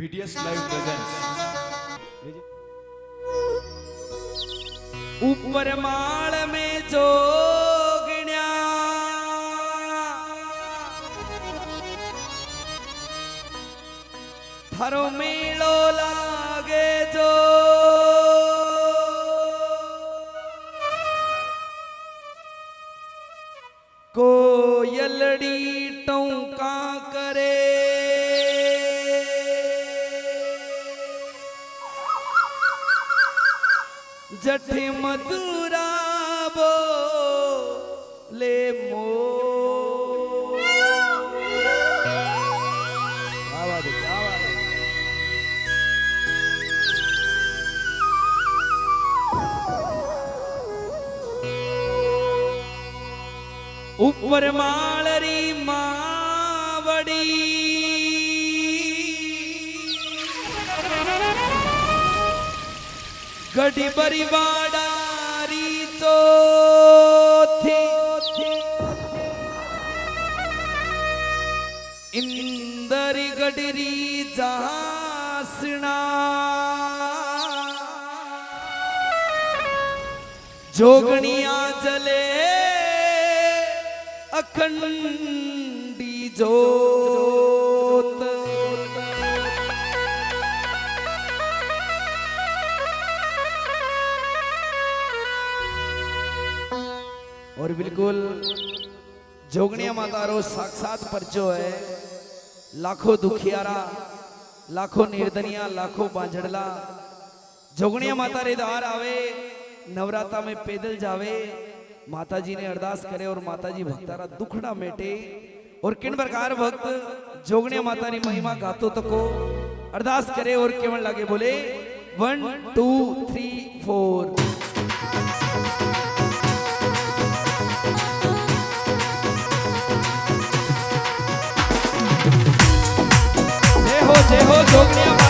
BTS live presence ऊपर माल में जोगण्या मेलो लागे जो। कोयलड़ी टौका જઠી મધુરાબો લે મો. ઉપરમાં गढ़ी बरी वाडारी तो थी। इंदरी गडरी जासना। जोगणिया जले अखंडी जोत। और बिल्कुल जोगणिया माता रो साक्षात परचो है। लाखों दुखियारा, लाखों निर्धनिया लाखों बांझड़ला। जोगणिया माता रे द्वार आवे नवराता में पैदल जावे। माता जी ने अरदास करे और माता जी भक्तारा दुखड़ा मेटे। और किन प्रकार भक्त जोगणिया माता री महिमा गातो तको, अरदास करे और केवल लागे बोले वन टू थ्री फोर जय हो जय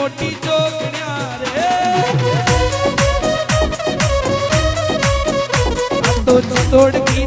મોટી ચોકડ્યા રે. તો તોડ કી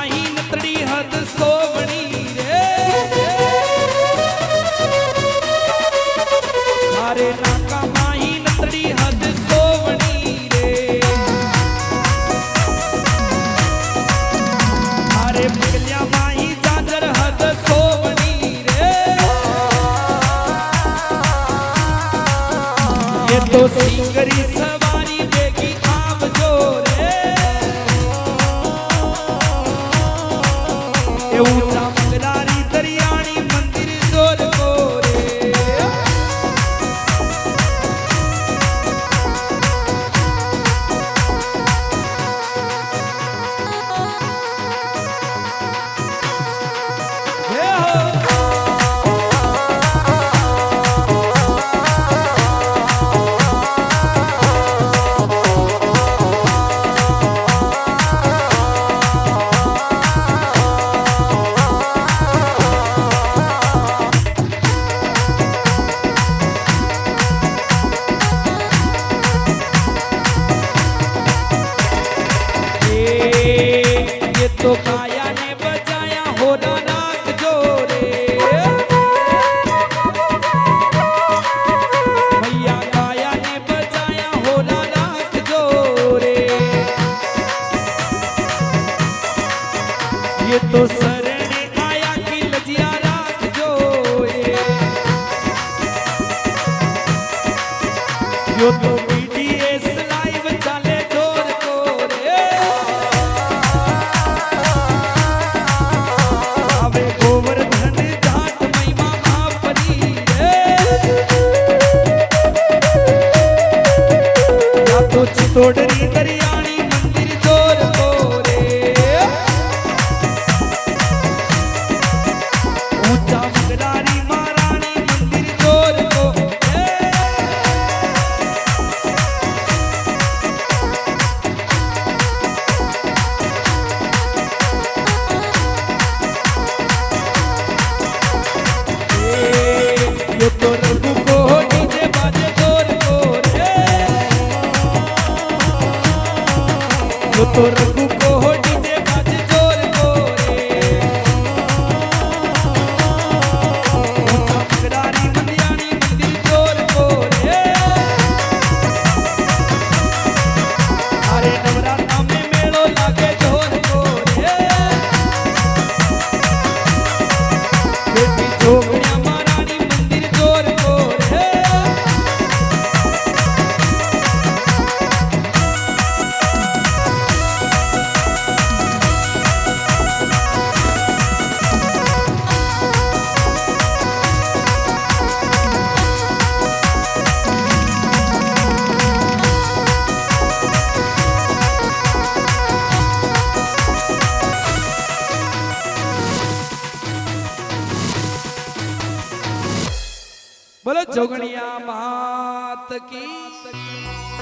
नाही नतड़ी हद सो की।